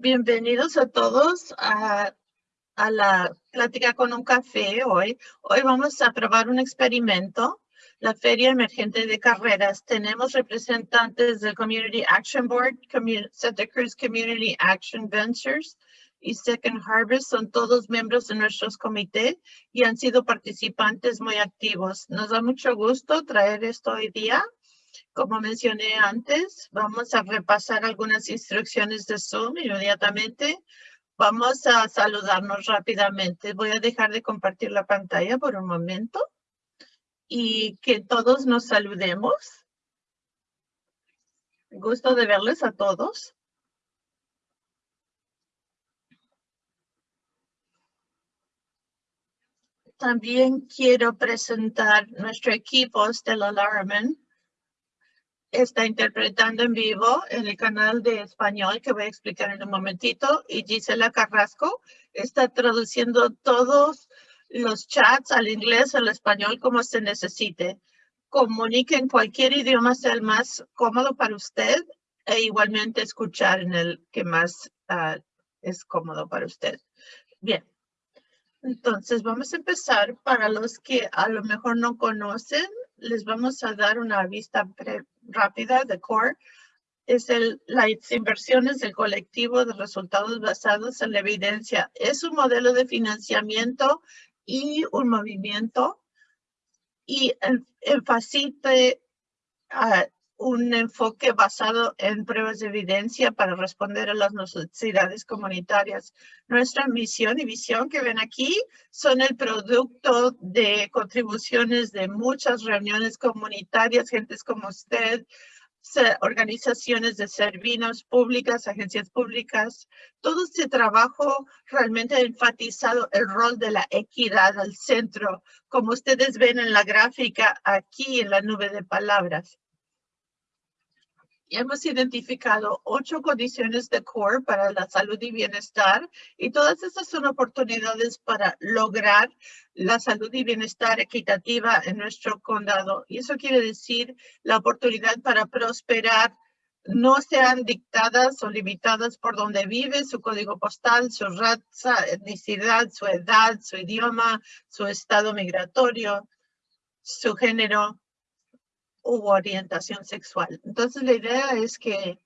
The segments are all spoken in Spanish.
Bienvenidos a todos a, la plática con un café hoy. Hoy vamos a probar un experimento, la Feria Emergente de Carreras. Tenemos representantes del Community Action Board, Santa Cruz Community Action Ventures y Second Harvest. Son todos miembros de nuestros comités y han sido participantes muy activos. Nos da mucho gusto traer esto hoy día como mencioné antes, vamos a repasar algunas instrucciones de Zoom inmediatamente. Vamos a saludarnos rápidamente. Voy a dejar de compartir la pantalla por un momento y que todos nos saludemos. Gusto de verles a todos. También quiero presentar nuestro equipo Stella Larman está interpretando en vivo en el canal de español que voy a explicar en un momentito y Gisela Carrasco está traduciendo todos los chats al inglés, al español, como se necesite. Comunique en cualquier idioma sea el más cómodo para usted e igualmente escuchar en el que más ah, es cómodo para usted. Bien, entonces vamos a empezar para los que a lo mejor no conocen les vamos a dar una vista rápida de CORE. Es el, las inversiones del colectivo de resultados basados en la evidencia. Es un modelo de financiamiento y un movimiento y enfatiza un enfoque basado en pruebas de evidencia para responder a las necesidades comunitarias. Nuestra misión y visión que ven aquí son el producto de contribuciones de muchas reuniones comunitarias, gentes como usted, organizaciones de servicios públicas, agencias públicas. Todo este trabajo realmente ha enfatizado el rol de la equidad al centro, como ustedes ven en la gráfica aquí en la nube de palabras hemos identificado ocho condiciones de CORE para la salud y bienestar y todas estas son oportunidades para lograr la salud y bienestar equitativa en nuestro condado. Y eso quiere decir la oportunidad para prosperar no sean dictadas o limitadas por donde vive, su código postal, su raza, etnicidad, su edad, su idioma, su estado migratorio, su género, u orientación sexual. Entonces la idea es que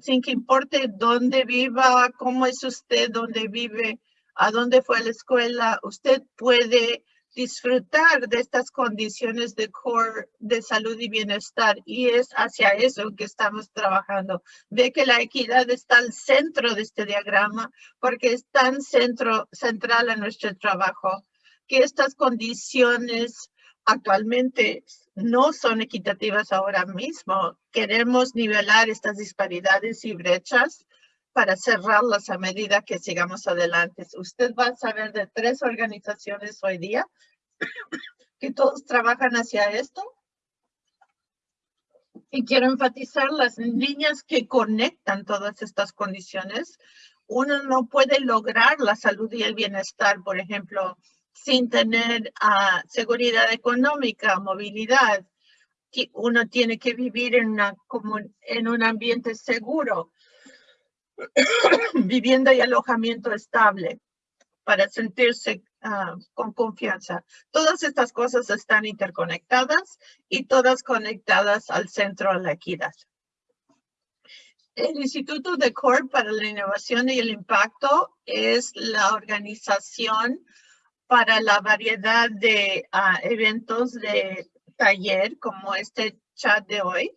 sin que importe dónde viva, cómo es usted, dónde vive, a dónde fue a la escuela, usted puede disfrutar de estas condiciones de core de salud y bienestar y es hacia eso que estamos trabajando. Ve que la equidad está al centro de este diagrama porque es tan centro, central a nuestro trabajo que estas condiciones actualmente no son equitativas ahora mismo. Queremos nivelar estas disparidades y brechas para cerrarlas a medida que sigamos adelante. Usted va a saber de tres organizaciones hoy día que todos trabajan hacia esto. Y quiero enfatizar las líneas que conectan todas estas condiciones. Uno no puede lograr la salud y el bienestar, por ejemplo, sin tener uh, seguridad económica, movilidad. Uno tiene que vivir en, una, en un ambiente seguro, vivienda y alojamiento estable para sentirse uh, con confianza. Todas estas cosas están interconectadas y todas conectadas al centro de la equidad. El Instituto de CORE para la Innovación y el Impacto es la organización para la variedad de ah, eventos de taller como este chat de hoy.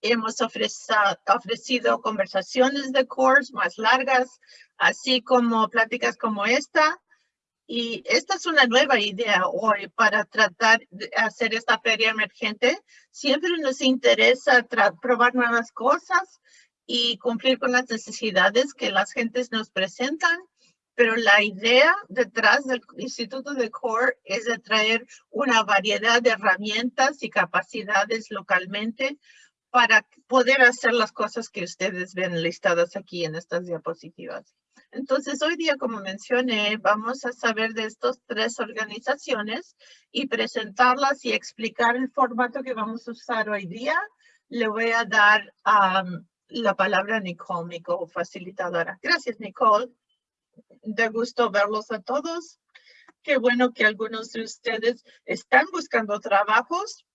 Hemos ofrecido conversaciones de course más largas, así como pláticas como esta. Y esta es una nueva idea hoy para tratar de hacer esta feria emergente. Siempre nos interesa probar nuevas cosas y cumplir con las necesidades que las gentes nos presentan pero la idea detrás del Instituto de CORE es de traer una variedad de herramientas y capacidades localmente para poder hacer las cosas que ustedes ven listadas aquí en estas diapositivas. Entonces, hoy día, como mencioné, vamos a saber de estas tres organizaciones y presentarlas y explicar el formato que vamos a usar hoy día. Le voy a dar la palabra Nicole, mi facilitadora. Gracias, Nicole. De gusto verlos a todos. Qué bueno que algunos de ustedes están buscando trabajos.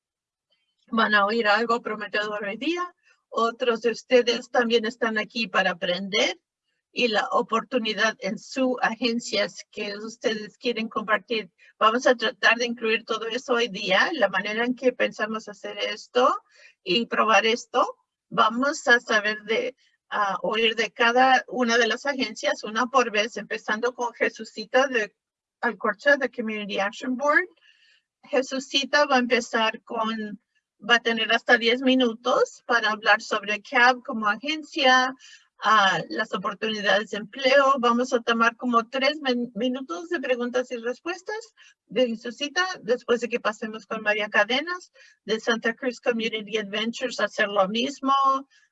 Van a oír algo prometedor hoy día. Otros de ustedes también están aquí para aprender y la oportunidad en su agencia que ustedes quieren compartir. Vamos a tratar de incluir todo eso hoy día, la manera en que pensamos hacer esto y probar esto. Vamos a saber de oír de cada una de las agencias, una por vez, empezando con Jesucita de Alcorcha de Community Action Board. Jesucita va a empezar con, va a tener hasta 10 minutos para hablar sobre CAB como agencia, las oportunidades de empleo. Vamos a tomar como tres minutos de preguntas y respuestas de Jesucita después de que pasemos con María Cadenas de Santa Cruz Community Adventures a hacer lo mismo.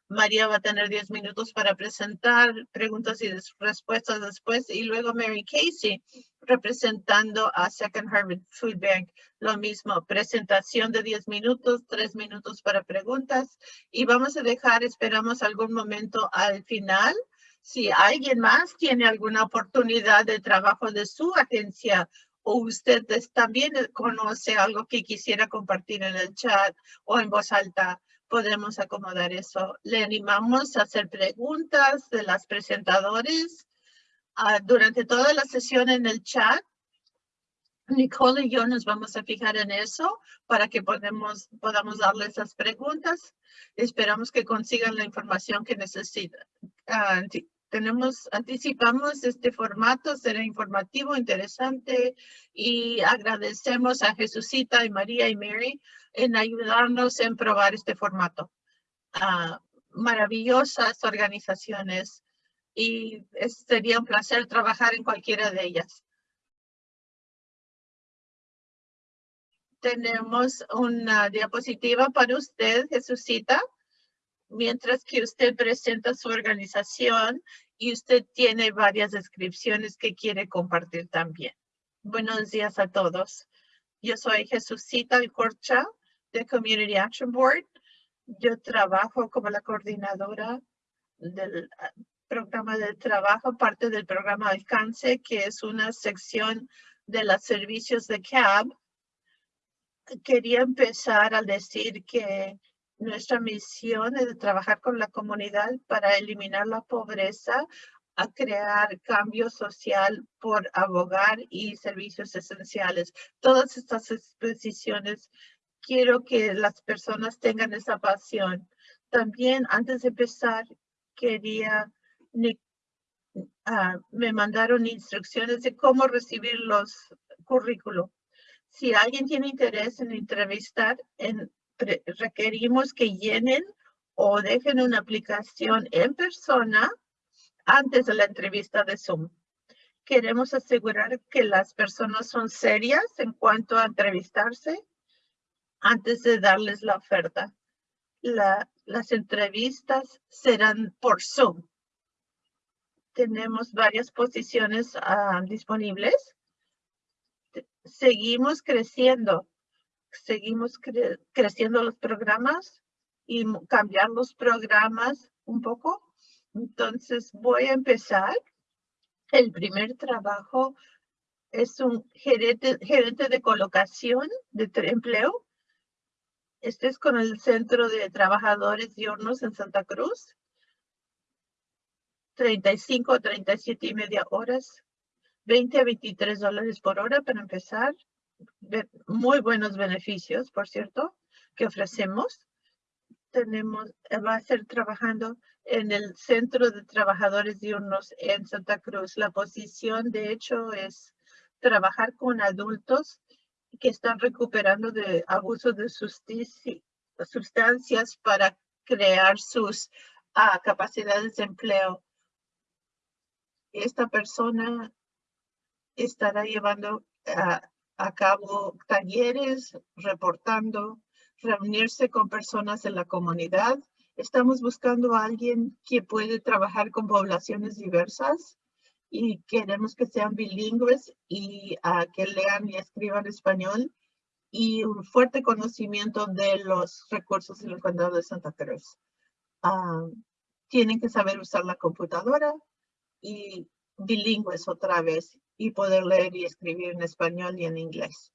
María va a tener 10 minutos para presentar preguntas y respuestas después y luego Mary Casey representando a Second Harvard Food Bank. Lo mismo, presentación de 10 minutos, 3 minutos para preguntas y vamos a dejar, esperamos algún momento al final. Si alguien más tiene alguna oportunidad de trabajo de su agencia o usted también conoce algo que quisiera compartir en el chat o en voz alta, podemos acomodar eso. Le animamos a hacer preguntas de las presentadores ah, durante toda la sesión en el chat. Nicole y yo nos vamos a fijar en eso para que podamos, podamos darle esas preguntas. Esperamos que consigan la información que necesitan. Ah, tenemos, anticipamos este formato, será informativo, interesante y agradecemos a Jesucita y María y Mary en ayudarnos en probar este formato. Ah, maravillosas organizaciones y sería un placer trabajar en cualquiera de ellas. Tenemos una diapositiva para usted, Jesucita mientras que usted presenta su organización y usted tiene varias descripciones que quiere compartir también. Buenos días a todos. Yo soy Jesucita Alcorcha de Community Action Board. Yo trabajo como la coordinadora del ah, programa de trabajo, parte del programa Alcance, que es una sección de los servicios de CAB. Quería empezar al decir que nuestra misión es trabajar con la comunidad para eliminar la pobreza, a crear cambio social por abogar y servicios esenciales. Todas estas exposiciones quiero que las personas tengan esa pasión. También antes de empezar, quería, uh, me mandaron instrucciones de cómo recibir los currículos. Si alguien tiene interés en entrevistar, en requerimos que llenen o dejen una aplicación en persona antes de la entrevista de Zoom. Queremos asegurar que las personas son serias en cuanto a entrevistarse antes de darles la oferta. las entrevistas serán por Zoom. Tenemos varias posiciones ah, disponibles. Seguimos creciendo seguimos creciendo los programas y cambiar los programas un poco. Entonces voy a empezar. El primer trabajo es un gerente, gerente de colocación de empleo. Este es con el Centro de Trabajadores Diurnos en Santa Cruz. 35 a 37 y media horas. 20 a 23 dólares por hora para empezar muy buenos beneficios, por cierto, que ofrecemos. Tenemos, eh, va a ser trabajando en el Centro de Trabajadores Diurnos en Santa Cruz. La posición, de hecho, es trabajar con adultos que están recuperando de abuso de sustancias para crear sus ah, capacidades de empleo. Esta persona estará llevando a a cabo talleres, reportando, reunirse con personas en la comunidad. Estamos buscando a alguien que puede trabajar con poblaciones diversas y queremos que sean bilingües y que lean y escriban español y un fuerte conocimiento de los recursos en el condado de Santa Cruz. Uh, tienen que saber usar la computadora y bilingües otra vez y poder leer y escribir en español y en inglés.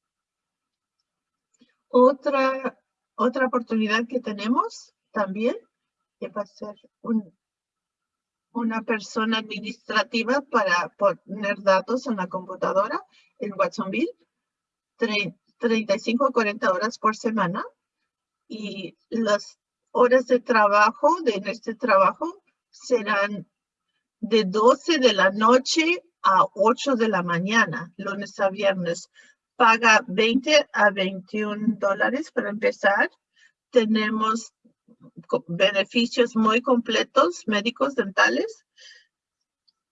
Otra, otra oportunidad que tenemos también que va a ser un, una persona administrativa para poner datos en la computadora en Watsonville, 35 a 40 horas por semana y las horas de trabajo de este trabajo serán de 12 de la noche a 8 de la mañana, lunes a viernes. Paga 20 a 21 dólares para empezar. Tenemos beneficios muy completos, médicos, dentales.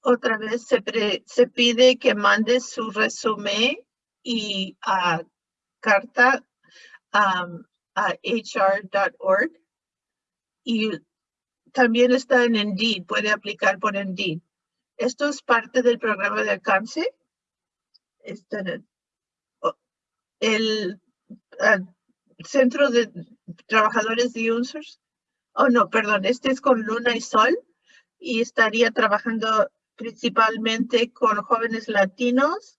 Otra vez se, se pide que mande su resumen y a carta a hr.org y también está en Indeed, puede aplicar por Indeed. Esto es parte del programa de alcance. Este, el, Centro de Trabajadores de Users. Oh, no, perdón, este es con Luna y Sol y estaría trabajando principalmente con jóvenes latinos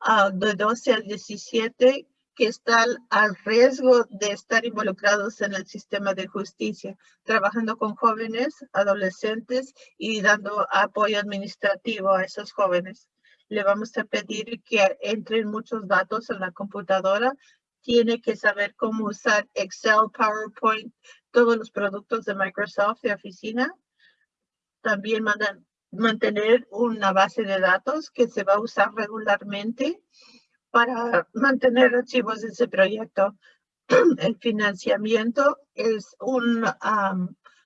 uh, de 12 a 17 que están al riesgo de estar involucrados en el sistema de justicia, trabajando con jóvenes, adolescentes y dando apoyo administrativo a esos jóvenes. Le vamos a pedir que entren muchos datos en la computadora. Tiene que saber cómo usar Excel, PowerPoint, todos los productos de Microsoft de oficina. También mandan, mantener una base de datos que se va a usar regularmente para mantener archivos de ese proyecto. El financiamiento es un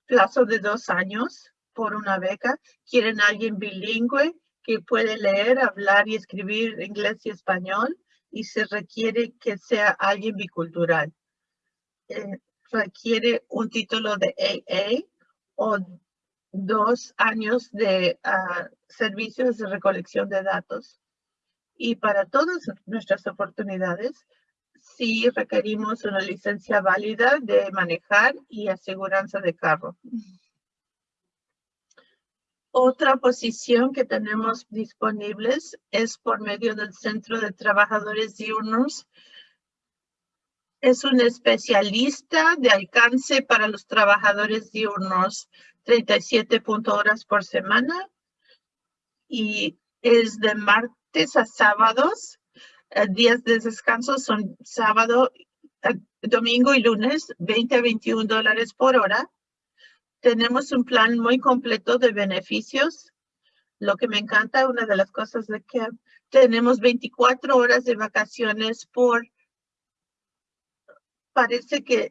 plazo de dos años por una beca. Quieren alguien bilingüe que puede leer, hablar y escribir inglés y español y se requiere que sea alguien bicultural. Eh, requiere un título de AA o dos años de ah, servicios de recolección de datos. Y para todas nuestras oportunidades, sí requerimos una licencia válida de manejar y aseguranza de carro. Otra posición que tenemos disponibles es por medio del Centro de Trabajadores Diurnos. Es un especialista de alcance para los trabajadores diurnos, 37 horas por semana y es de a sábados. Eh, días de descanso son sábado, eh, domingo y lunes, 20 a 21 dólares por hora. Tenemos un plan muy completo de beneficios. Lo que me encanta, una de las cosas de que tenemos 24 horas de vacaciones por... Parece que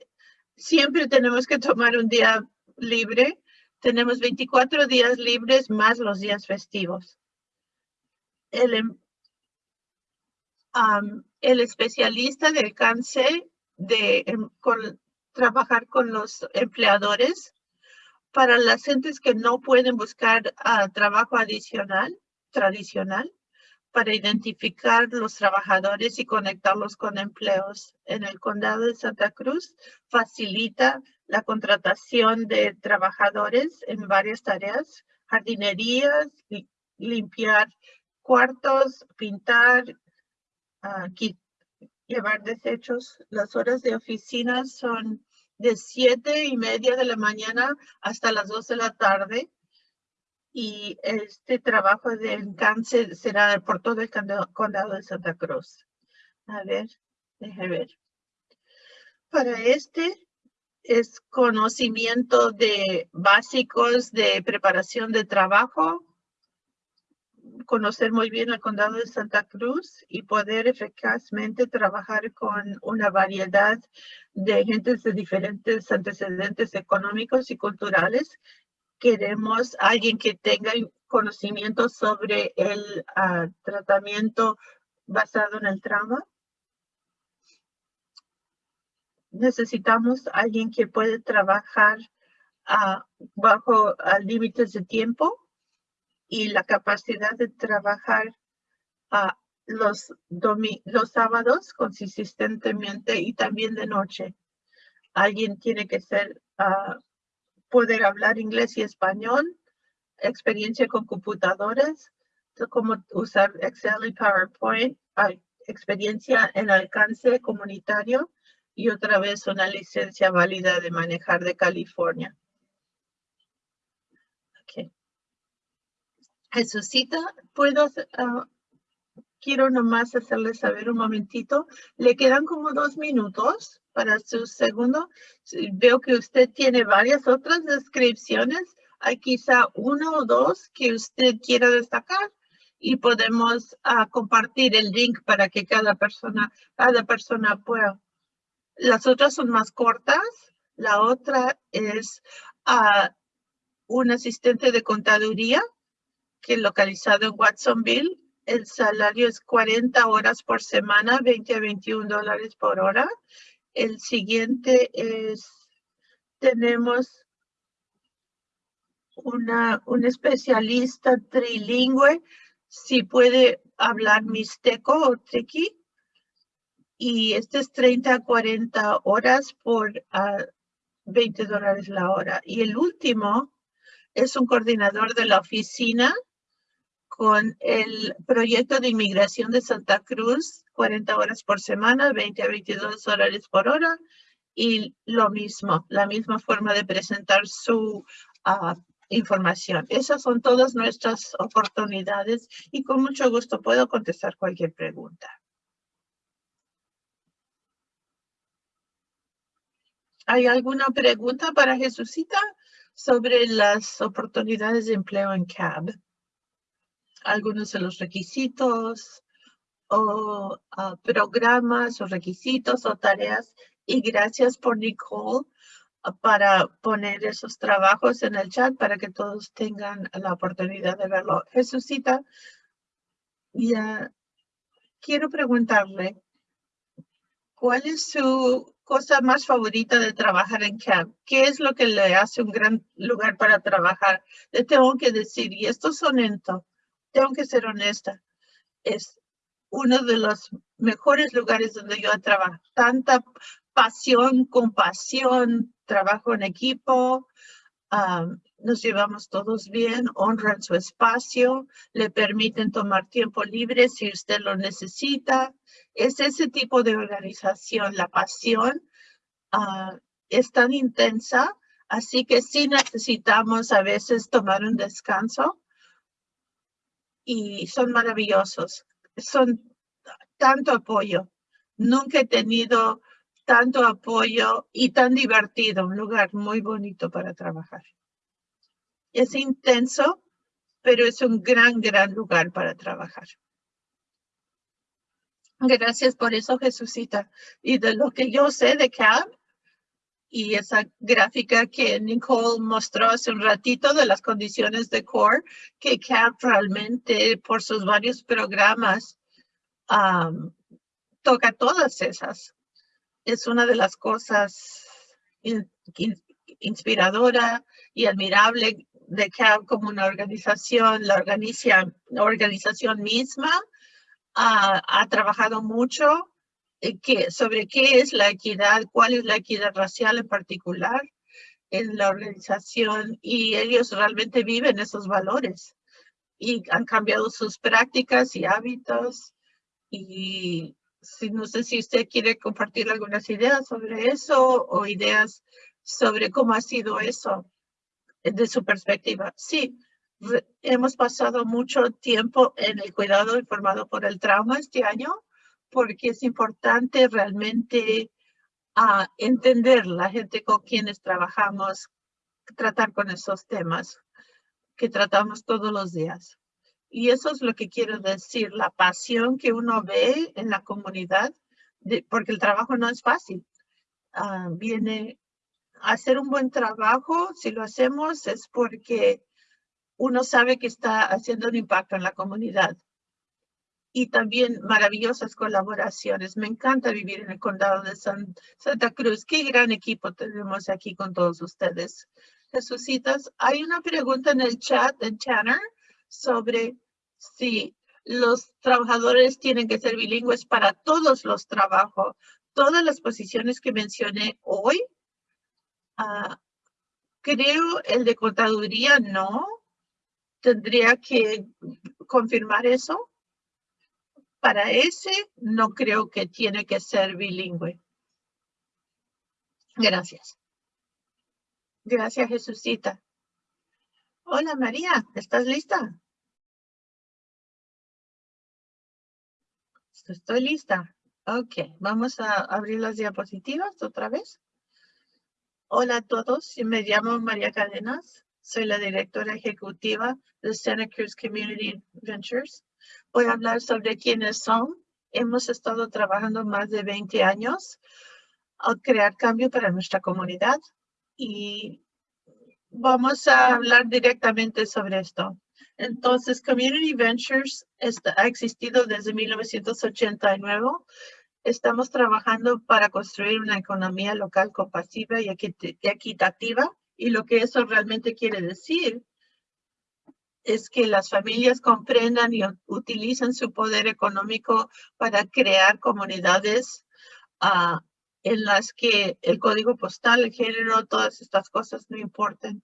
siempre tenemos que tomar un día libre. Tenemos 24 días libres más los días festivos el, em, el especialista de alcance de em, trabajar con los empleadores para las gentes que no pueden buscar ah, trabajo adicional, tradicional, para identificar los trabajadores y conectarlos con empleos. En el condado de Santa Cruz facilita la contratación de trabajadores en varias tareas, jardinerías, limpiar cuartos, pintar, llevar desechos. Las horas de oficina son de siete y media de la mañana hasta las dos de la tarde. Y este trabajo de encanse será por todo el condado de Santa Cruz. A ver, déjame ver. Para este es conocimiento de básicos de preparación de trabajo, conocer muy bien el condado de Santa Cruz y poder eficazmente trabajar con una variedad de gentes de diferentes antecedentes económicos y culturales. Queremos alguien que tenga conocimiento sobre el ah, tratamiento basado en el trauma. Necesitamos alguien que puede trabajar ah, bajo ah, límites de tiempo y la capacidad de trabajar a los, los sábados consistentemente y también de noche. Alguien tiene que ser ah, poder hablar inglés y español, experiencia con computadoras, cómo usar Excel y PowerPoint, experiencia en alcance comunitario y otra vez una licencia válida de manejar de California. Jesucita, ¿puedo uh, quiero nomás hacerle saber un momentito. Le quedan como dos minutos para su segundo. Veo que usted tiene varias otras descripciones. Hay quizá uno o dos que usted quiera destacar y podemos uh, compartir el link para que cada persona, cada persona pueda. Las otras son más cortas. La otra es uh, un asistente de contaduría que localizado en Watsonville el salario es 40 horas por semana, 20 a 21 dólares por hora. El siguiente es, tenemos una, un especialista trilingüe, si puede hablar mixteco o triqui. Y este es 30 a 40 horas por 20 ah, dólares la hora. Y el último es un coordinador de la oficina con el proyecto de inmigración de Santa Cruz, 40 horas por semana, 20 a 22 dólares por hora. Y lo mismo, la misma forma de presentar su ah, información. Esas son todas nuestras oportunidades y con mucho gusto puedo contestar cualquier pregunta. ¿Hay alguna pregunta para Jesucita sobre las oportunidades de empleo en CAB? Algunos de los requisitos o ah, programas o requisitos o tareas. Y gracias por Nicole ah, para poner esos trabajos en el chat para que todos tengan la oportunidad de verlo. Jesucita, ya quiero preguntarle, ¿cuál es su cosa más favorita de trabajar en CAB? ¿Qué es lo que le hace un gran lugar para trabajar? Le tengo que decir, y esto es honesto, tengo que ser honesta, es uno de los mejores lugares donde yo he trabajado. Tanta pasión, compasión, trabajo en equipo, nos llevamos todos bien, honran su espacio, le permiten tomar tiempo libre si usted lo necesita. Es ese tipo de organización, la pasión ah, es tan intensa, así que sí necesitamos a veces tomar un descanso y son maravillosos. Son tanto apoyo. Nunca he tenido tanto apoyo y tan divertido, un lugar muy bonito para trabajar. Es intenso, pero es un gran, gran lugar para trabajar. Gracias por eso, Jesucita. Y de lo que yo sé de CAB, y esa gráfica que Nicole mostró hace un ratito de las condiciones de core, que CAP realmente por sus varios programas toca todas esas. Es una de las cosas inspiradora y admirable de CAP como una organización. La, organización misma ha trabajado mucho eh, sobre qué es la equidad, cuál es la equidad racial en particular en la organización y ellos realmente viven esos valores y han cambiado sus prácticas y hábitos y si, no sé si usted quiere compartir algunas ideas sobre eso o ideas sobre cómo ha sido eso de su perspectiva. Sí, hemos pasado mucho tiempo en el cuidado informado por el trauma este año porque es importante realmente uh, entender la gente con quienes trabajamos, tratar con esos temas que tratamos todos los días. Y eso es lo que quiero decir, la pasión que uno ve en la comunidad, porque el trabajo no es fácil. Ah, viene a hacer un buen trabajo, si lo hacemos es porque uno sabe que está haciendo un impacto en la comunidad y también maravillosas colaboraciones. Me encanta vivir en el condado de Santa Cruz. Qué gran equipo tenemos aquí con todos ustedes. Jesucitas, hay una pregunta en el chat de Tanner sobre si los trabajadores tienen que ser bilingües para todos los trabajos. Todas las posiciones que mencioné hoy, uh, Creo el de contaduría no. Tendría que confirmar eso. Para ese no creo que tiene que ser bilingüe. Gracias. Gracias, Jesucita. Hola, María. ¿Estás lista? Estoy lista. Ok, vamos a abrir las diapositivas otra vez. Hola a todos, me llamo María Cadenas. Soy la directora ejecutiva de Santa Cruz Community Ventures. Voy a hablar sobre quiénes son. Hemos estado trabajando más de 20 años a crear cambio para nuestra comunidad y vamos a hablar directamente sobre esto. Entonces, Community Ventures ha existido desde 1989. Estamos trabajando para construir una economía local compasiva y equitativa. Y lo que eso realmente quiere decir es que las familias comprendan y utilicen su poder económico para crear comunidades uh, en las que el código postal, el género, todas estas cosas no importen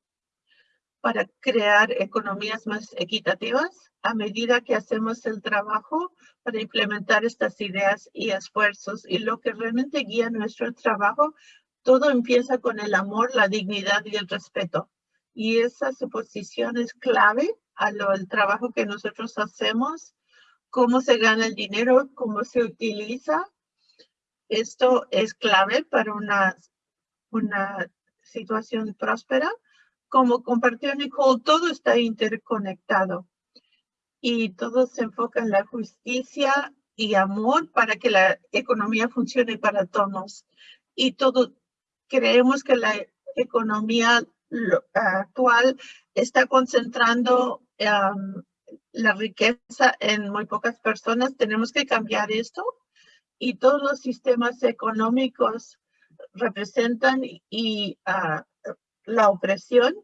para crear economías más equitativas a medida que hacemos el trabajo para implementar estas ideas y esfuerzos. Y lo que realmente guía nuestro trabajo, todo empieza con el amor, la dignidad y el respeto. Y esa suposición es clave a lo el trabajo que nosotros hacemos, cómo se gana el dinero, cómo se utiliza. Esto es clave para una, una situación próspera como compartió Nicole, todo está interconectado y todo se enfoca en la justicia y amor para que la economía funcione para todos. Y todo, creemos que la economía actual está concentrando la riqueza en muy pocas personas. Tenemos que cambiar esto y todos los sistemas económicos representan y uh, la opresión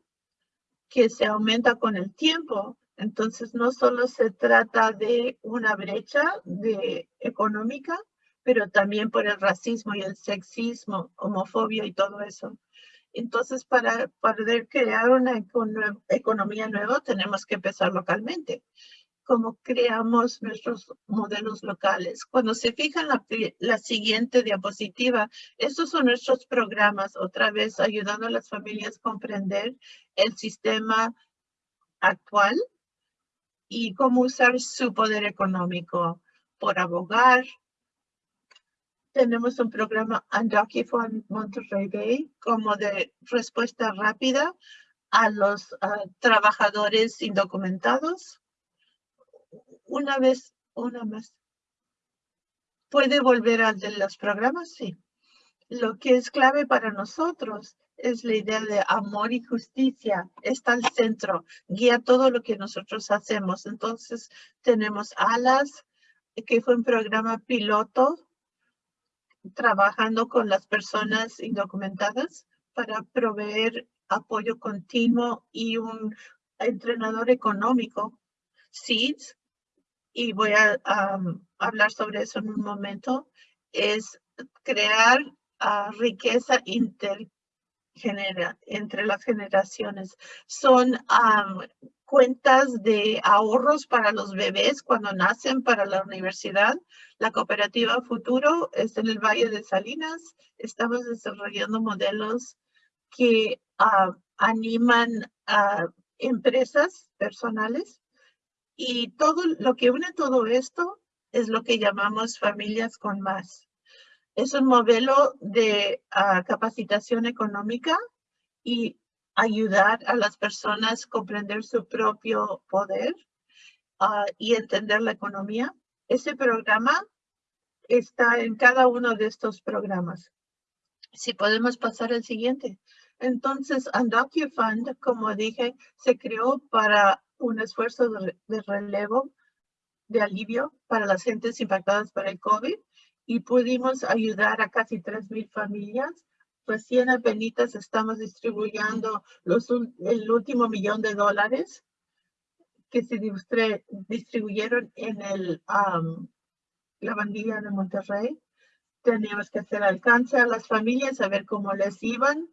que se aumenta con el tiempo. Entonces, no solo se trata de una brecha de económica, pero también por el racismo y el sexismo, homofobia y todo eso. Entonces, para poder crear una economía nueva, tenemos que empezar localmente cómo creamos nuestros modelos locales. Cuando se fijan la, la siguiente diapositiva, estos son nuestros programas, otra vez ayudando a las familias a comprender el sistema actual y cómo usar su poder económico por abogar. Tenemos un programa Undocufied Monterrey Bay como de respuesta rápida a los ah, trabajadores indocumentados una vez, una más. ¿Puede volver al de los programas? Sí. Lo que es clave para nosotros es la idea de amor y justicia. Está al centro, guía todo lo que nosotros hacemos. Entonces, tenemos ALAS, que fue un programa piloto trabajando con las personas indocumentadas para proveer apoyo continuo y un entrenador económico. SEEDS, y voy a hablar sobre eso en un momento, es crear ah, riqueza intergenera entre las generaciones. Son cuentas de ahorros para los bebés cuando nacen para la universidad. La cooperativa Futuro es en el Valle de Salinas. Estamos desarrollando modelos que ah, animan a empresas personales y todo lo que une todo esto es lo que llamamos familias con más. Es un modelo de ah, capacitación económica y ayudar a las personas a comprender su propio poder ah, y entender la economía. Ese programa está en cada uno de estos programas. Si podemos pasar al siguiente. Entonces, Fund, como dije, se creó para un esfuerzo de, relevo, de alivio para las gentes impactadas por el COVID y pudimos ayudar a casi 3,000 familias. Recién apenas estamos distribuyendo los, el último millón de dólares que se distribuyeron en el, la bandilla de Monterrey. Teníamos que hacer alcance a las familias, a ver cómo les iban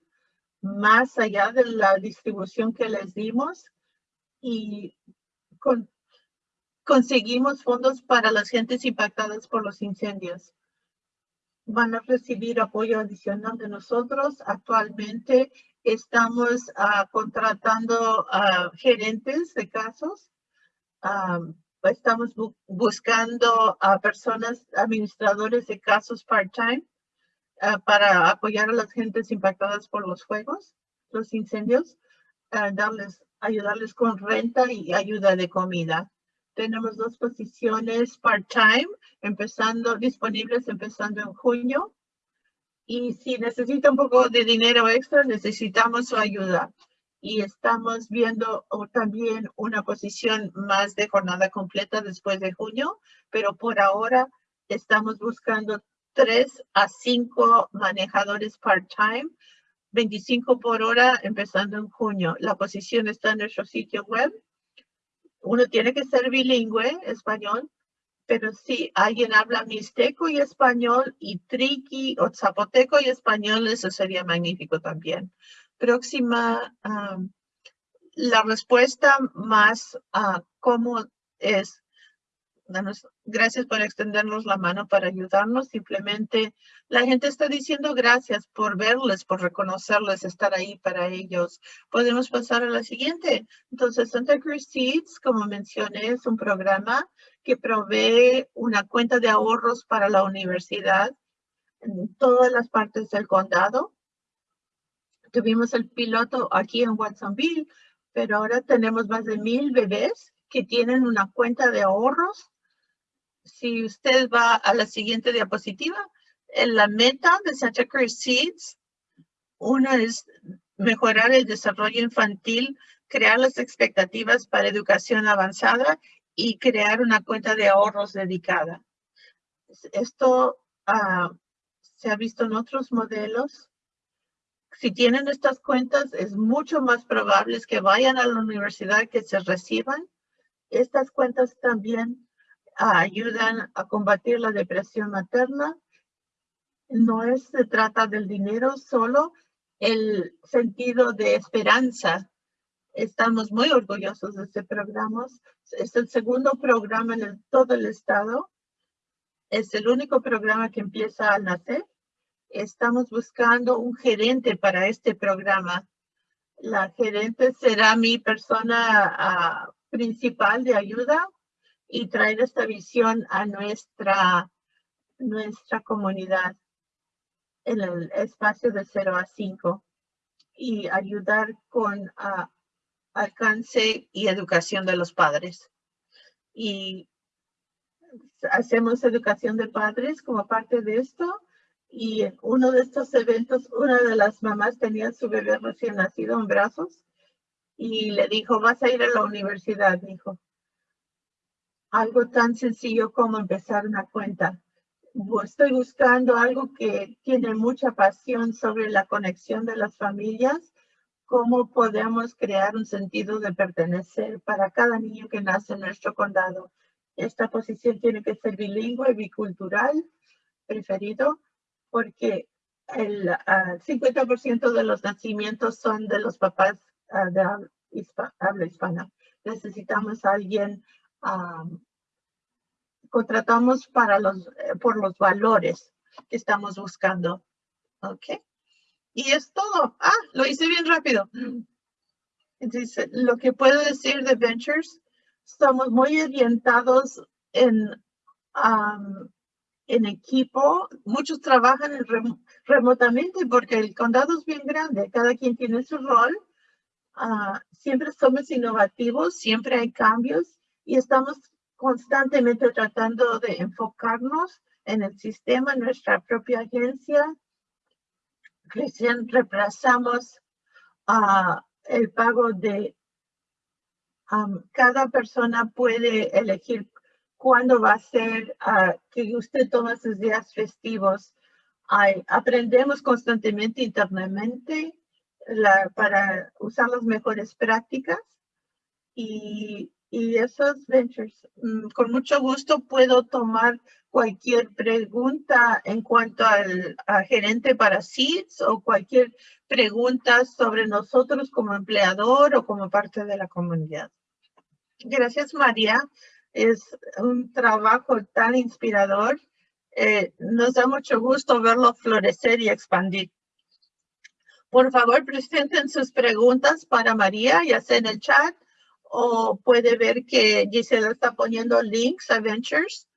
más allá de la distribución que les dimos y conseguimos fondos para las gentes impactadas por los incendios. Van a recibir apoyo adicional de nosotros. Actualmente estamos ah, contratando gerentes de casos. Ah, estamos buscando a personas, administradores de casos part-time ah, para apoyar a las gentes impactadas por los fuegos, los incendios, darles ayudarles con renta y ayuda de comida. Tenemos dos posiciones part-time empezando, disponibles empezando en junio. Y si necesita un poco de dinero extra, necesitamos su ayuda. Y estamos viendo también una posición más de jornada completa después de junio, pero por ahora estamos buscando tres a cinco manejadores part-time 25 por hora empezando en junio. La posición está en nuestro sitio web. Uno tiene que ser bilingüe, español, pero si alguien habla mixteco y español y triqui o zapoteco y español, eso sería magnífico también. Próxima, la respuesta más uh, cómo es gracias por extendernos la mano para ayudarnos. Simplemente la gente está diciendo gracias por verles, por reconocerles, estar ahí para ellos. Podemos pasar a la siguiente. Entonces, Santa Cruz Seeds, como mencioné, es un programa que provee una cuenta de ahorros para la universidad en todas las partes del condado. Tuvimos el piloto aquí en Watsonville, pero ahora tenemos más de mil bebés que tienen una cuenta de ahorros si usted va a la siguiente diapositiva, en la meta de Santa Cruz Seeds, una es mejorar el desarrollo infantil, crear las expectativas para educación avanzada y crear una cuenta de ahorros dedicada. Esto ah, se ha visto en otros modelos. Si tienen estas cuentas, es mucho más probable que vayan a la universidad que se reciban. Estas cuentas también ayudan a combatir la depresión materna. No es, se trata del dinero, solo el sentido de esperanza. Estamos muy orgullosos de este programa. Es el segundo programa en todo el estado. Es el único programa que empieza al nacer. Estamos buscando un gerente para este programa. La gerente será mi persona ah, principal de ayuda y traer esta visión a nuestra, nuestra comunidad en el espacio de 0 a 5 y ayudar con alcance y educación de los padres. Y hacemos educación de padres como parte de esto. Y en uno de estos eventos, una de las mamás tenía su bebé recién nacido en brazos y le dijo, vas a ir a la universidad, dijo algo tan sencillo como empezar una cuenta. Estoy buscando algo que tiene mucha pasión sobre la conexión de las familias, cómo podemos crear un sentido de pertenecer para cada niño que nace en nuestro condado. Esta posición tiene que ser bilingüe, bicultural, preferido, porque el 50% ah, de los nacimientos son de los papás ah, de habla hispana. Necesitamos a alguien contratamos para los, eh, por los valores que estamos buscando. Ok. Y es todo. Ah, lo hice bien rápido. Lo que puedo decir de Ventures, estamos muy orientados en, en equipo. Muchos trabajan remotamente porque el condado es bien grande. Cada quien tiene su rol. Ah, siempre somos innovativos, siempre hay cambios y estamos constantemente tratando de enfocarnos en el sistema, nuestra propia agencia. Recién reemplazamos uh, el pago de cada persona puede elegir cuándo va a ser ah, que usted toma sus días festivos. aprendemos constantemente internamente para usar las mejores prácticas y y esos ventures. Mm, con mucho gusto puedo tomar cualquier pregunta en cuanto al gerente para SEEDS o cualquier preguntas sobre nosotros como empleador o como parte de la comunidad. Gracias, María. Es un trabajo tan inspirador. Eh, nos da mucho gusto verlo florecer y expandir. Por favor, presenten sus preguntas para María, ya sea en el chat o puede ver que Gisela está poniendo links a Ventures.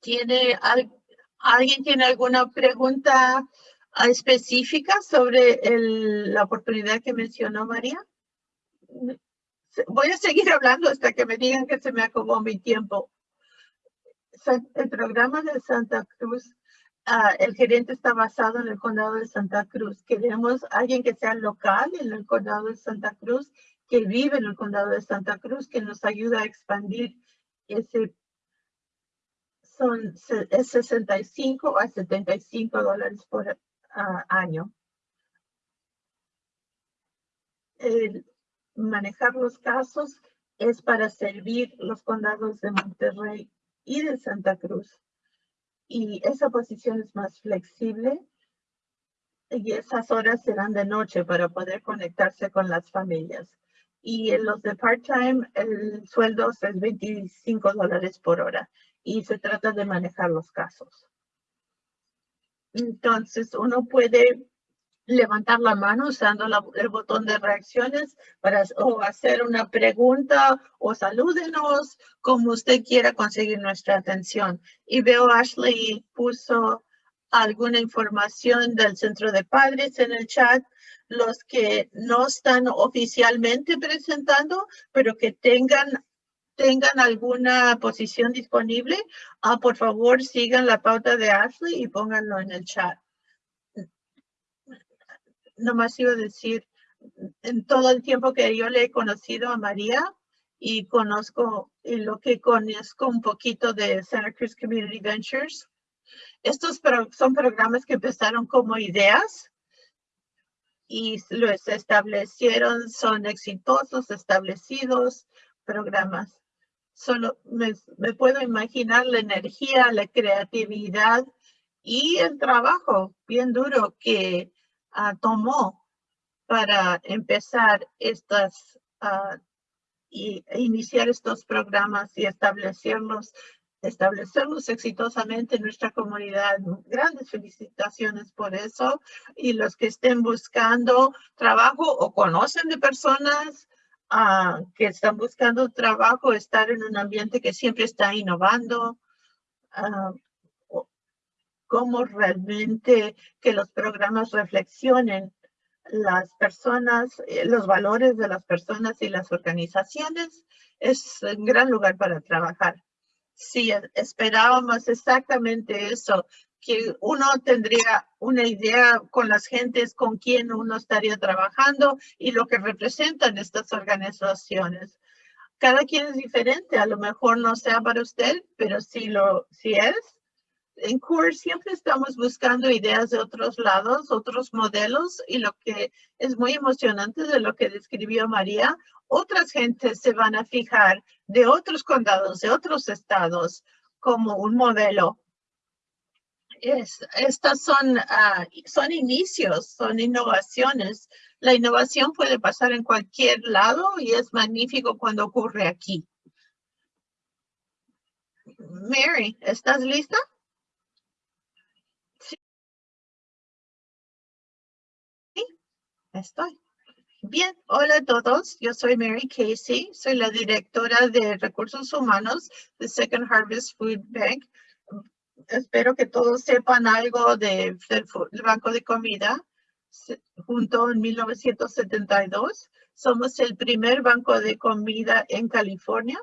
¿Tiene, ¿Alguien tiene alguna pregunta ah, específica sobre la oportunidad que mencionó María? Voy a seguir hablando hasta que me digan que se me acabó mi tiempo. El programa de Santa Cruz, ah, el gerente está basado en el condado de Santa Cruz. Queremos alguien que sea local en el condado de Santa Cruz, que vive en el condado de Santa Cruz, que nos ayuda a expandir ese son es 65 a 75 dólares por ah, año. El manejar los casos es para servir los condados de Monterrey y de Santa Cruz. Y esa posición es más flexible y esas horas serán de noche para poder conectarse con las familias. Y en los de part-time, el sueldo es 25 dólares por hora y se trata de manejar los casos. Entonces, uno puede levantar la mano usando el botón de reacciones para o hacer una pregunta o salúdenos, como usted quiera conseguir nuestra atención. Y veo Ashley puso alguna información del centro de padres en el chat, los que no están oficialmente presentando, pero que tengan tengan alguna posición disponible, ah, por favor sigan la pauta de Ashley y pónganlo en el chat. Nomás iba a decir, en todo el tiempo que yo le he conocido a María y conozco y lo que conozco un poquito de Santa Cruz Community Ventures, estos son programas que empezaron como ideas y los establecieron, son exitosos, establecidos programas. Solo me, puedo imaginar la energía, la creatividad y el trabajo bien duro que ah, tomó para empezar estas uh, y iniciar estos programas y establecerlos, establecerlos exitosamente en nuestra comunidad. Grandes felicitaciones por eso. Y los que estén buscando trabajo o conocen de personas que están buscando trabajo, estar en un ambiente que siempre está innovando, cómo realmente que los programas reflexionen las personas, eh, los valores de las personas y las organizaciones, es un gran lugar para trabajar. Sí, esperábamos exactamente eso, que uno tendría una idea con las gentes con quien uno estaría trabajando y lo que representan estas organizaciones. Cada quien es diferente, a lo mejor no sea para usted, pero si lo si es, en CUR siempre estamos buscando ideas de otros lados, otros modelos y lo que es muy emocionante de lo que describió María, otras gentes se van a fijar de otros condados, de otros estados como un modelo estas son, ah, son inicios, son innovaciones. La innovación puede pasar en cualquier lado y es magnífico cuando ocurre aquí. Mary, ¿estás lista? Estoy. Bien, hola a todos. Yo soy Mary Casey. Soy la directora de recursos humanos de Second Harvest Food Bank espero que todos sepan algo de, del, Banco de Comida. Junto en 1972, somos el primer banco de comida en California.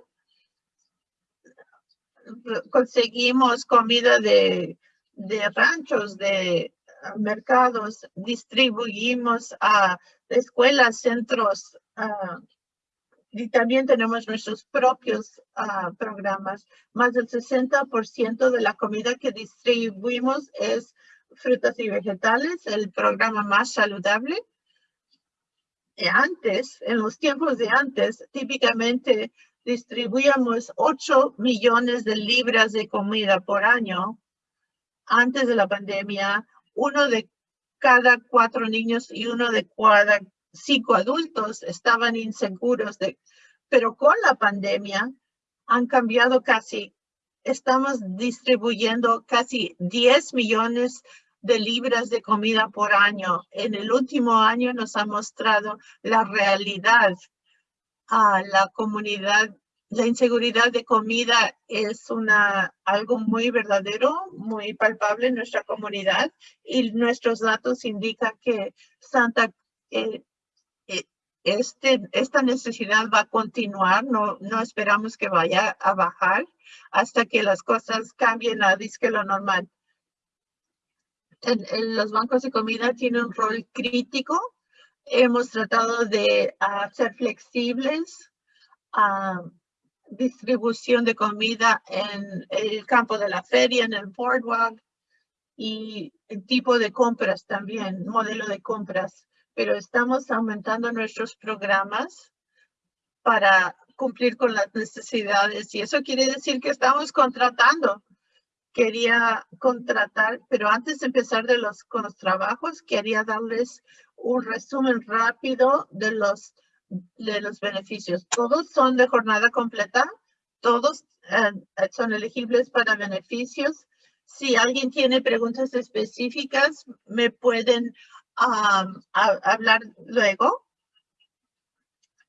Conseguimos comida de, de ranchos, de mercados, distribuimos a escuelas, centros, y también tenemos nuestros propios ah, programas. Más del 60% de la comida que distribuimos es frutas y vegetales, el programa más saludable. antes, en los tiempos de antes, típicamente distribuíamos 8 millones de libras de comida por año. Antes de la pandemia, uno de cada cuatro niños y uno de cada cinco adultos estaban inseguros de, pero con la pandemia han cambiado casi, estamos distribuyendo casi 10 millones de libras de comida por año. En el último año nos ha mostrado la realidad a la comunidad. La inseguridad de comida es una, algo muy verdadero, muy palpable en nuestra comunidad y nuestros datos indican que Santa, eh, eh, este, esta necesidad va a continuar, no, no esperamos que vaya a bajar hasta que las cosas cambien a disque lo normal. Los bancos de comida tienen un rol crítico. Hemos tratado de ser flexibles a distribución de comida en el campo de la feria, en el boardwalk y el tipo de compras también, modelo de compras pero estamos aumentando nuestros programas para cumplir con las necesidades y eso quiere decir que estamos contratando. Quería contratar, pero antes de empezar de los, con los trabajos, quería darles un resumen rápido de los, de los beneficios. Todos son de jornada completa, todos eh, son elegibles para beneficios. Si alguien tiene preguntas específicas, me pueden a, hablar luego.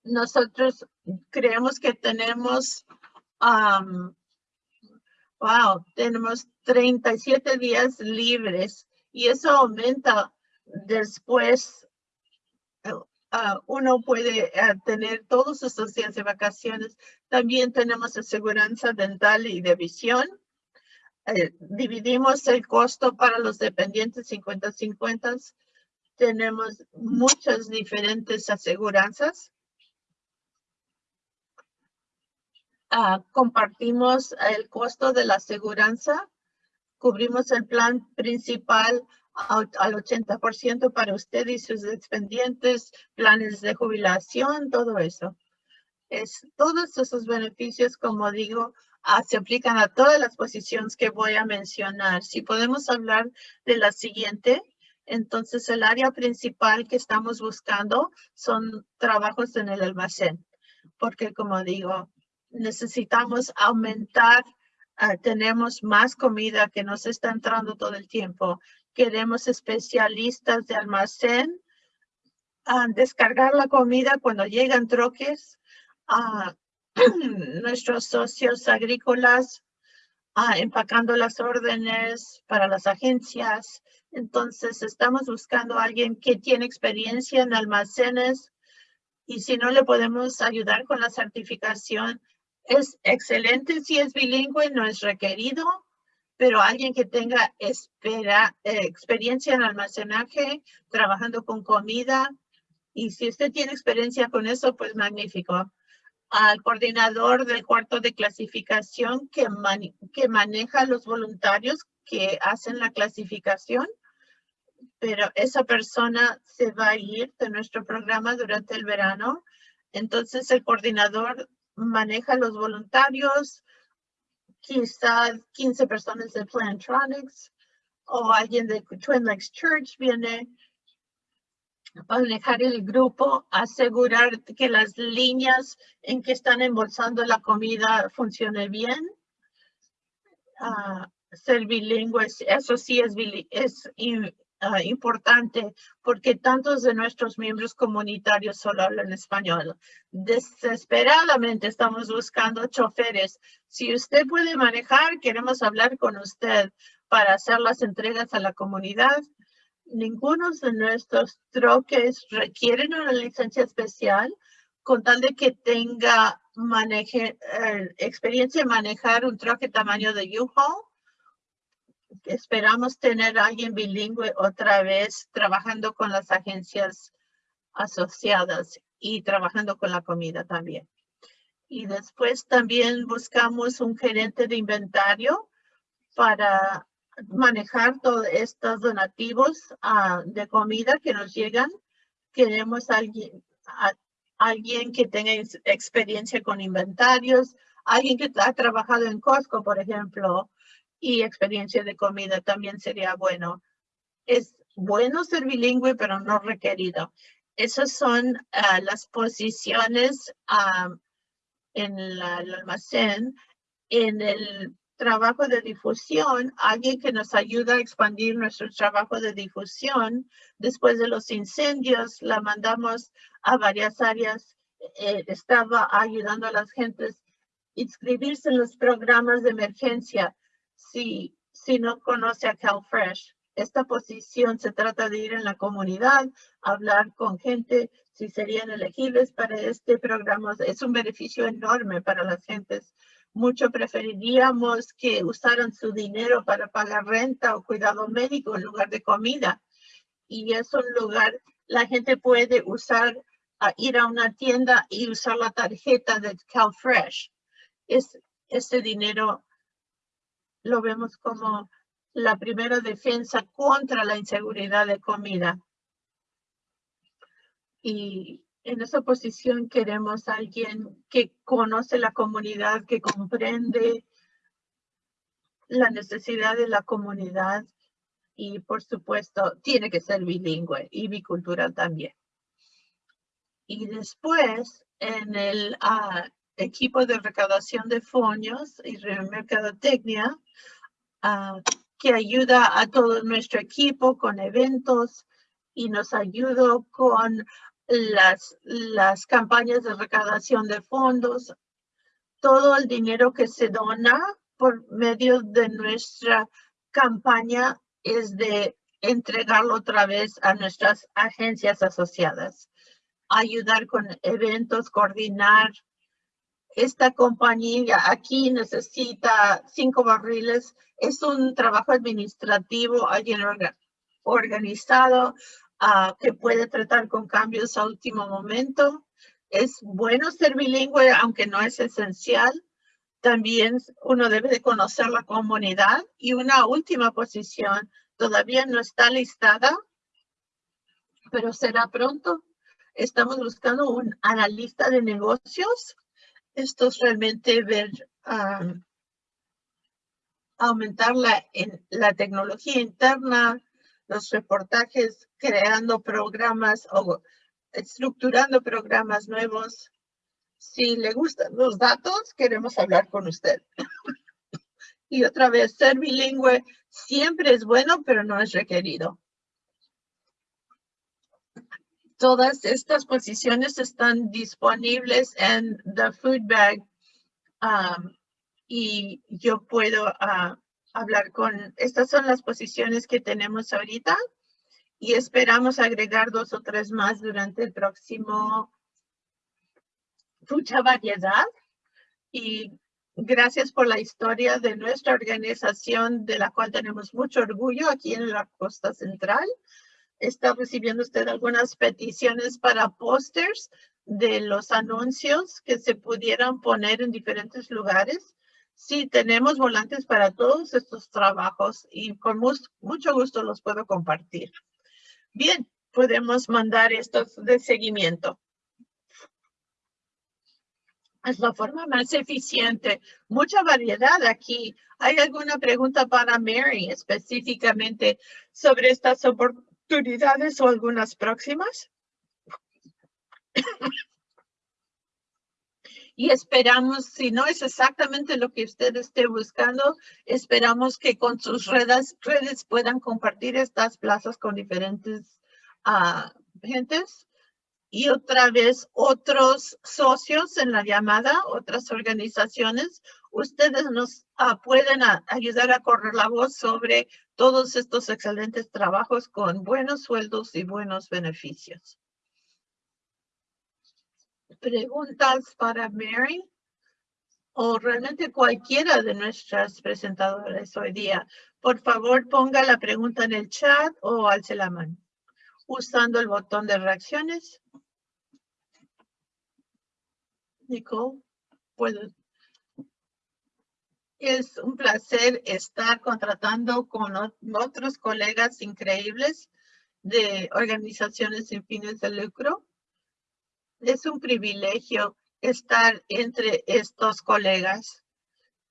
Nosotros creemos que tenemos, wow, tenemos 37 días libres y eso aumenta después. Uh, uno puede uh, tener todos esos días de vacaciones. También tenemos aseguranza dental y de visión. Eh, dividimos el costo para los dependientes 50-50 tenemos muchas diferentes aseguranzas. Ah, compartimos el costo de la aseguranza. Cubrimos el plan principal al, 80% para usted y sus dependientes, planes de jubilación, todo eso. Es, todos esos beneficios, como digo, ah, se aplican a todas las posiciones que voy a mencionar. Si podemos hablar de la siguiente, entonces, el área principal que estamos buscando son trabajos en el almacén, porque como digo, necesitamos aumentar, ah, tenemos más comida que nos está entrando todo el tiempo. Queremos especialistas de almacén, a descargar la comida cuando llegan troques, a nuestros socios agrícolas, empacando las órdenes para las agencias, entonces, estamos buscando a alguien que tiene experiencia en almacenes y si no le podemos ayudar con la certificación, es excelente si es bilingüe, no es requerido, pero alguien que tenga espera, eh, experiencia en almacenaje, trabajando con comida, y si usted tiene experiencia con eso, pues magnífico. Al coordinador del cuarto de clasificación que, que maneja los voluntarios que hacen la clasificación pero esa persona se va a ir de nuestro programa durante el verano. Entonces el coordinador maneja los voluntarios, quizás 15 personas de Plantronics o alguien de Twin Lakes Church viene a manejar el grupo, asegurar que las líneas en que están embolsando la comida funcionen bien. Uh, ser bilingües, eso sí es, es Ah, importante porque tantos de nuestros miembros comunitarios solo hablan español. Desesperadamente estamos buscando choferes. Si usted puede manejar, queremos hablar con usted para hacer las entregas a la comunidad. Ninguno de nuestros troques requieren una licencia especial con tal de que tenga maneje, eh, experiencia en manejar un troque tamaño de U-Haul esperamos tener a alguien bilingüe otra vez trabajando con las agencias asociadas y trabajando con la comida también. Y después también buscamos un gerente de inventario para manejar todos estos donativos ah, de comida que nos llegan. Queremos alguien, alguien que tenga experiencia con inventarios, alguien que ha trabajado en Costco, por ejemplo, y experiencia de comida también sería bueno. Es bueno ser bilingüe, pero no requerido. Esas son ah, las posiciones ah, en el almacén. En el trabajo de difusión, alguien que nos ayuda a expandir nuestro trabajo de difusión. Después de los incendios, la mandamos a varias áreas. Eh, estaba ayudando a las gentes inscribirse en los programas de emergencia si, si no conoce a CalFresh. Esta posición se trata de ir en la comunidad, hablar con gente si serían elegibles para este programa. Es un beneficio enorme para las gentes mucho preferiríamos que usaran su dinero para pagar renta o cuidado médico en lugar de comida. Y es un lugar, la gente puede usar, ir a una tienda y usar la tarjeta de CalFresh. Es, este dinero lo vemos como la primera defensa contra la inseguridad de comida. Y en esa posición queremos alguien que conoce la comunidad, que comprende la necesidad de la comunidad y por supuesto tiene que ser bilingüe y bicultural también. Y después en el ah, equipo de recaudación de fondos y mercadotecnia uh, que ayuda a todo nuestro equipo con eventos y nos ayuda con las, las campañas de recaudación de fondos, todo el dinero que se dona por medio de nuestra campaña es de entregarlo otra vez a nuestras agencias asociadas, ayudar con eventos, coordinar. Esta compañía aquí necesita cinco barriles. Es un trabajo administrativo, alguien organizado, que puede tratar con cambios a último momento. Es bueno ser bilingüe, aunque no es esencial. También uno debe de conocer la comunidad. Y una última posición todavía no está listada, pero será pronto. Estamos buscando un analista de negocios. Esto es realmente ver aumentar la, en, la tecnología interna, los reportajes, creando programas o estructurando programas nuevos. Si le gustan los datos, queremos hablar con usted. y otra vez, ser bilingüe siempre es bueno, pero no es requerido. Todas estas posiciones están disponibles en The Food Bag um, y yo puedo uh, hablar con, estas son las posiciones que tenemos ahorita y esperamos agregar dos o tres más durante el próximo, mucha variedad y gracias por la historia de nuestra organización de la cual tenemos mucho orgullo aquí en la costa central. Está recibiendo usted algunas peticiones para pósters de los anuncios que se pudieran poner en diferentes lugares. Sí, tenemos volantes para todos estos trabajos y con mucho gusto los puedo compartir. Bien, podemos mandar estos de seguimiento. Es la forma más eficiente. Mucha variedad aquí. ¿Hay alguna pregunta para Mary específicamente sobre estas oportunidades o algunas próximas? y esperamos, si no es exactamente lo que usted esté buscando, esperamos que con sus redes, redes puedan compartir estas plazas con diferentes uh, gentes. Y otra vez, otros socios en la llamada, otras organizaciones, ustedes nos uh, pueden ayudar a correr la voz sobre todos estos excelentes trabajos con buenos sueldos y buenos beneficios. Preguntas para Mary o realmente cualquiera de nuestras presentadoras hoy día, por favor ponga la pregunta en el chat o alce la mano. Usando el botón de reacciones. Nicole, puedo. Es un placer estar contratando con otros colegas increíbles de organizaciones sin fines de lucro es un privilegio estar entre estos colegas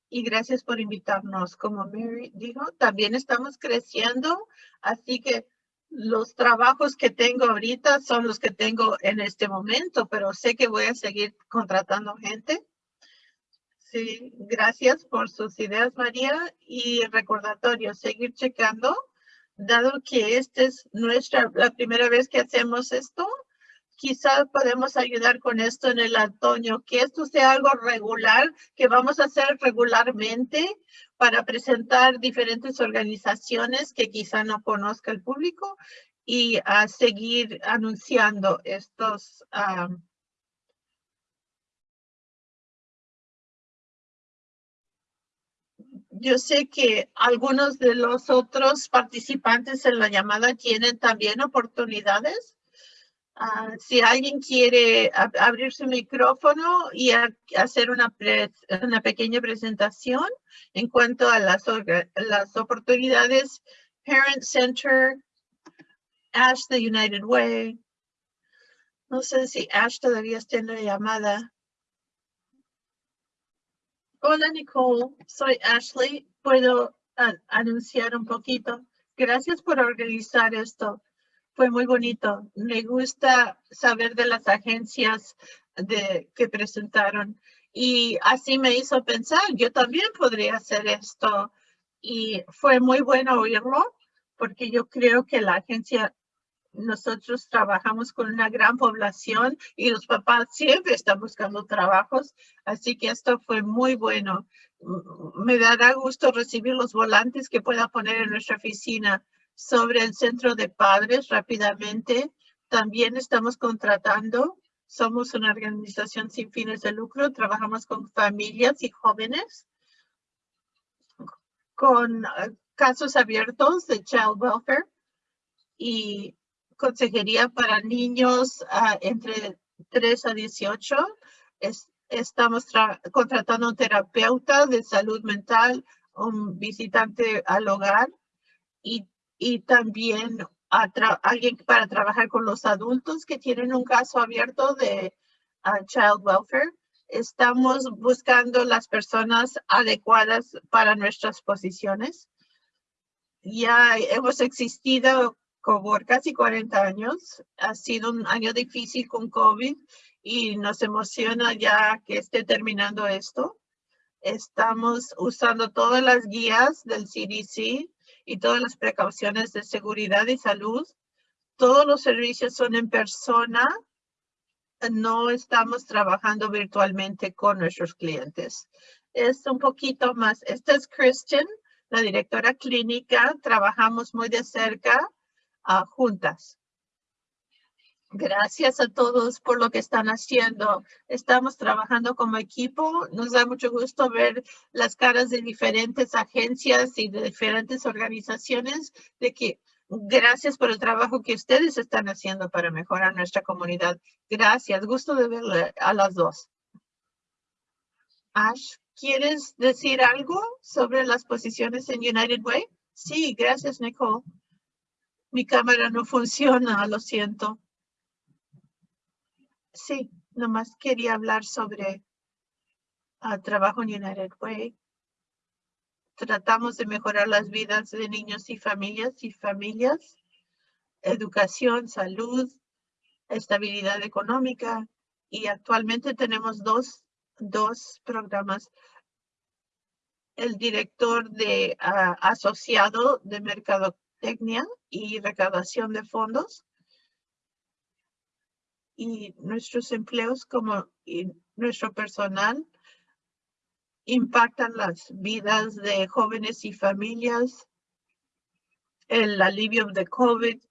y gracias por invitarnos. Como Mary dijo, también estamos creciendo, así que los trabajos que tengo ahorita son los que tengo en este momento, pero sé que voy a seguir contratando gente. Sí, gracias por sus ideas, María. Y recordatorio, seguir checando, dado que esta es nuestra, la primera vez que hacemos esto, quizás podemos ayudar con esto en el otoño, que esto sea algo regular, que vamos a hacer regularmente para presentar diferentes organizaciones que quizá no conozca el público y seguir anunciando estos yo sé que algunos de los otros participantes en la llamada tienen también oportunidades Ah, si alguien quiere abrir su micrófono y hacer una, una pequeña presentación en cuanto a las, las oportunidades Parent Center, Ash the United Way. No sé si Ash todavía está en la llamada. Hola Nicole, soy Ashley. Puedo anunciar un poquito. Gracias por organizar esto fue muy bonito. Me gusta saber de las agencias de, que presentaron y así me hizo pensar, yo también podría hacer esto y fue muy bueno oírlo porque yo creo que la agencia, nosotros trabajamos con una gran población y los papás siempre están buscando trabajos, así que esto fue muy bueno. Me dará gusto recibir los volantes que pueda poner en nuestra oficina sobre el centro de padres rápidamente. También estamos contratando. Somos una organización sin fines de lucro. Trabajamos con familias y jóvenes con eh, casos abiertos de child welfare y consejería para niños ah, entre 3 a 18. estamos contratando un terapeuta de salud mental, un visitante al hogar y y también alguien para trabajar con los adultos que tienen un caso abierto de ah, child welfare. Estamos buscando las personas adecuadas para nuestras posiciones. Ya hemos existido por casi 40 años. Ha sido un año difícil con COVID y nos emociona ya que esté terminando esto. Estamos usando todas las guías del CDC y todas las precauciones de seguridad y salud. Todos los servicios son en persona. No estamos trabajando virtualmente con nuestros clientes. Es un poquito más. Esta es Christian, la directora clínica. Trabajamos muy de cerca uh, juntas. Gracias a todos por lo que están haciendo. Estamos trabajando como equipo. Nos da mucho gusto ver las caras de diferentes agencias y de diferentes organizaciones de que gracias por el trabajo que ustedes están haciendo para mejorar nuestra comunidad. Gracias. Gusto de verle a las dos. Ash, ¿quieres decir algo sobre las posiciones en United Way? Sí, gracias, Nicole. Mi cámara no funciona, lo siento. Sí, nomás quería hablar sobre uh, trabajo en United Way. Tratamos de mejorar las vidas de niños y familias y familias, educación, salud, estabilidad económica y actualmente tenemos dos, dos programas. El director de uh, asociado de mercadotecnia y recaudación de fondos y nuestros empleos como nuestro personal impactan las vidas de jóvenes y familias, el alivio de COVID.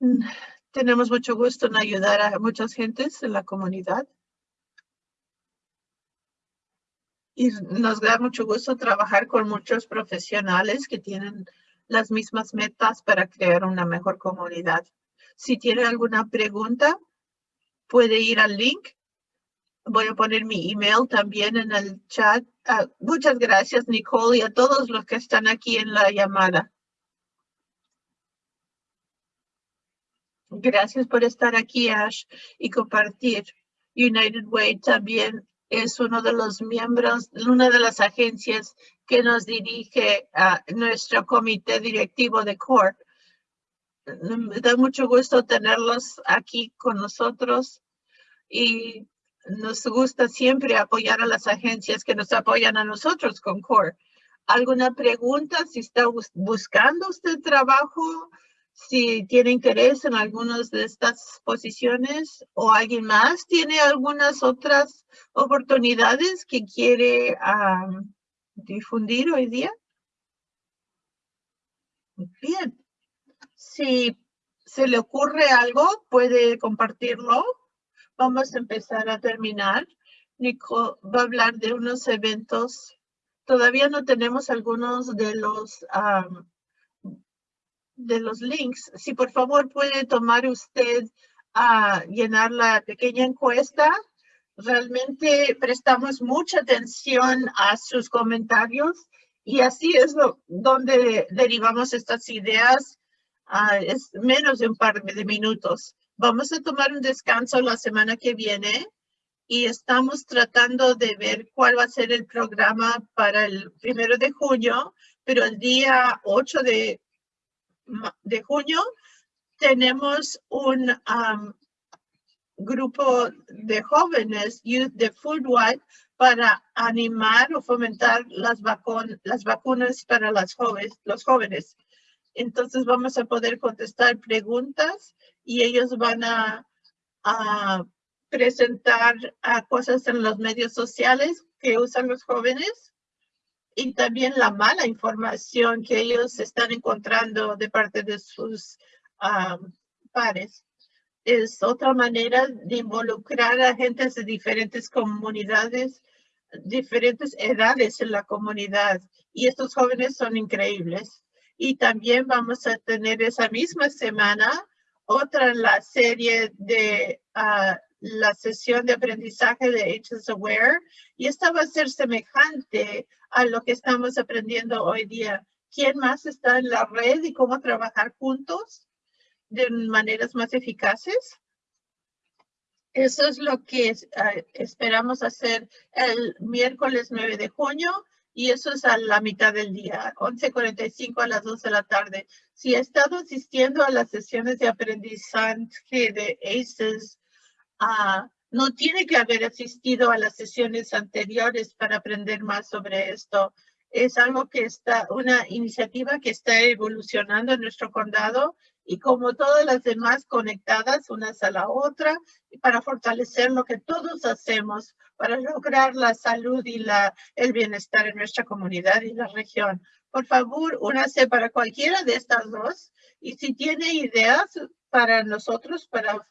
Mm, tenemos mucho gusto en ayudar a muchas gentes en la comunidad. Y nos da mucho gusto trabajar con muchos profesionales que tienen las mismas metas para crear una mejor comunidad. Si tiene alguna pregunta, puede ir al link. Voy a poner mi email también en el chat. Ah, muchas gracias, Nicole, y a todos los que están aquí en la llamada. Gracias por estar aquí, Ash, y compartir. United Way también es uno de los miembros, una de las agencias que nos dirige a nuestro comité directivo de CORE. Me da mucho gusto tenerlos aquí con nosotros y nos gusta siempre apoyar a las agencias que nos apoyan a nosotros con CORE. ¿Alguna pregunta? Si está buscando usted trabajo, si tiene interés en algunas de estas posiciones o alguien más tiene algunas otras oportunidades que quiere difundir hoy día. Bien. Si se le ocurre algo, puede compartirlo. Vamos a empezar a terminar. Nico va a hablar de unos eventos. Todavía no tenemos algunos de los de los links. Si por favor puede tomar usted a llenar la pequeña encuesta. Realmente prestamos mucha atención a sus comentarios y así es lo, donde derivamos estas ideas. es menos de un par de minutos. Vamos a tomar un descanso la semana que viene y estamos tratando de ver cuál va a ser el programa para el primero de junio, pero el día 8 de de junio tenemos un grupo de jóvenes, Youth de Foodwide, para animar o fomentar las, las vacunas para las jóvenes, los jóvenes. Entonces vamos a poder contestar preguntas y ellos van a, a presentar a cosas en los medios sociales que usan los jóvenes y también la mala información que ellos están encontrando de parte de sus pares. Es otra manera de involucrar a gente de diferentes comunidades, diferentes edades en la comunidad. Y estos jóvenes son increíbles. Y también vamos a tener esa misma semana otra en la serie de ah, la sesión de aprendizaje de Ages Aware y esta va a ser semejante a lo que estamos aprendiendo hoy día. ¿Quién más está en la red y cómo trabajar juntos de maneras más eficaces? Eso es lo que ah, esperamos hacer el miércoles 9 de junio y eso es a la mitad del día, 11.45 a las 12 de la tarde. Si ha estado asistiendo a las sesiones de aprendizaje de ACES, Ah, no tiene que haber asistido a las sesiones anteriores para aprender más sobre esto. Es algo que está, una iniciativa que está evolucionando en nuestro condado y como todas las demás conectadas unas a la otra para fortalecer lo que todos hacemos para lograr la salud y la, el bienestar en nuestra comunidad y la región. Por favor, únase para cualquiera de estas dos y si tiene ideas para nosotros, para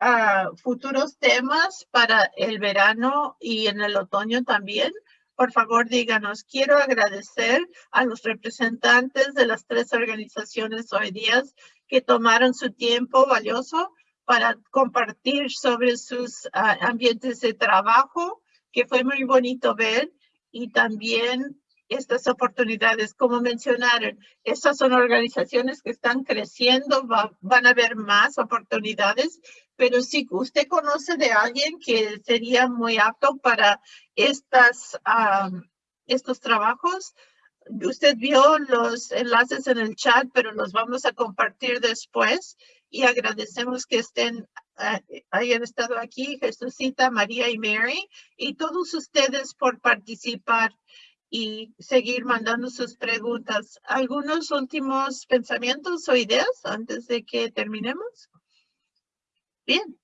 a futuros temas para el verano y en el otoño también, por favor díganos. Quiero agradecer a los representantes de las tres organizaciones hoy día que tomaron su tiempo valioso para compartir sobre sus ah, ambientes de trabajo, que fue muy bonito ver, y también estas oportunidades. Como mencionaron, estas son organizaciones que están creciendo, van a haber más oportunidades, pero si usted conoce de alguien que sería muy apto para estas, estos trabajos, usted vio los enlaces en el chat, pero los vamos a compartir después y agradecemos que estén, eh, hayan estado aquí, Jesucita, María y Mary, y todos ustedes por participar y seguir mandando sus preguntas. ¿Algunos últimos pensamientos o ideas antes de que terminemos? Bien.